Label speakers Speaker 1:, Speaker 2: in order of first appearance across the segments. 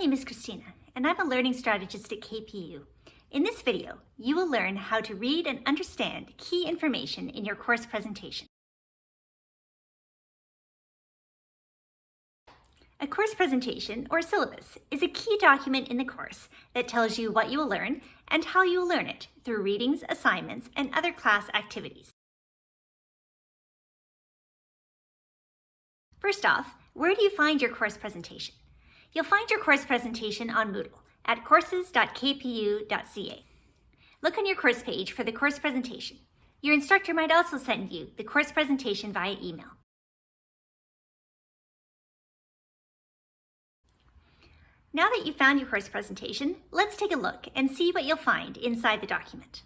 Speaker 1: name is Christina, and I'm a learning strategist at KPU. In this video, you will learn how to read and understand key information in your course presentation. A course presentation, or syllabus, is a key document in the course that tells you what you will learn and how you will learn it through readings, assignments, and other class activities. First off, where do you find your course presentation? You'll find your course presentation on Moodle at courses.kpu.ca. Look on your course page for the course presentation. Your instructor might also send you the course presentation via email. Now that you've found your course presentation, let's take a look and see what you'll find inside the document.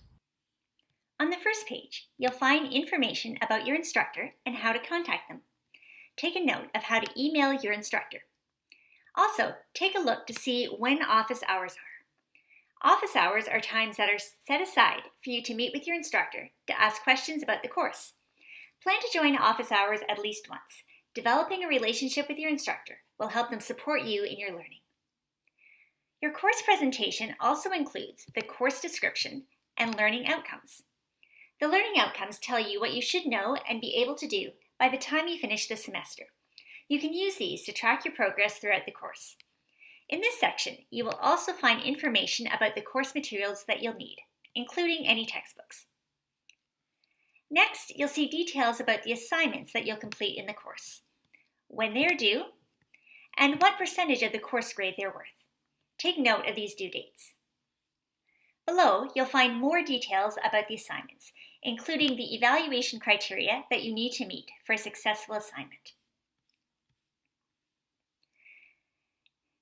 Speaker 1: On the first page, you'll find information about your instructor and how to contact them. Take a note of how to email your instructor. Also, take a look to see when office hours are. Office hours are times that are set aside for you to meet with your instructor to ask questions about the course. Plan to join office hours at least once. Developing a relationship with your instructor will help them support you in your learning. Your course presentation also includes the course description and learning outcomes. The learning outcomes tell you what you should know and be able to do by the time you finish the semester. You can use these to track your progress throughout the course. In this section, you will also find information about the course materials that you'll need, including any textbooks. Next, you'll see details about the assignments that you'll complete in the course, when they are due, and what percentage of the course grade they're worth. Take note of these due dates. Below, you'll find more details about the assignments, including the evaluation criteria that you need to meet for a successful assignment.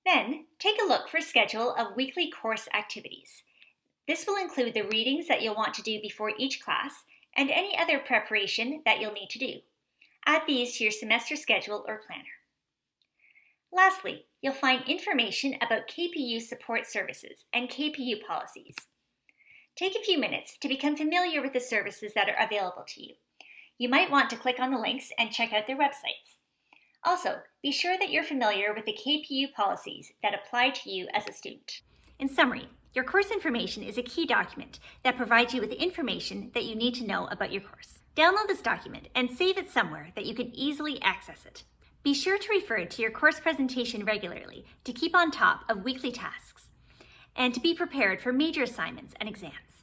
Speaker 1: Then, take a look for schedule of weekly course activities. This will include the readings that you'll want to do before each class and any other preparation that you'll need to do. Add these to your semester schedule or planner. Lastly, you'll find information about KPU support services and KPU policies. Take a few minutes to become familiar with the services that are available to you. You might want to click on the links and check out their websites. Also, be sure that you're familiar with the KPU policies that apply to you as a student. In summary, your course information is a key document that provides you with information that you need to know about your course. Download this document and save it somewhere that you can easily access it. Be sure to refer to your course presentation regularly to keep on top of weekly tasks and to be prepared for major assignments and exams.